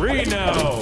Reno.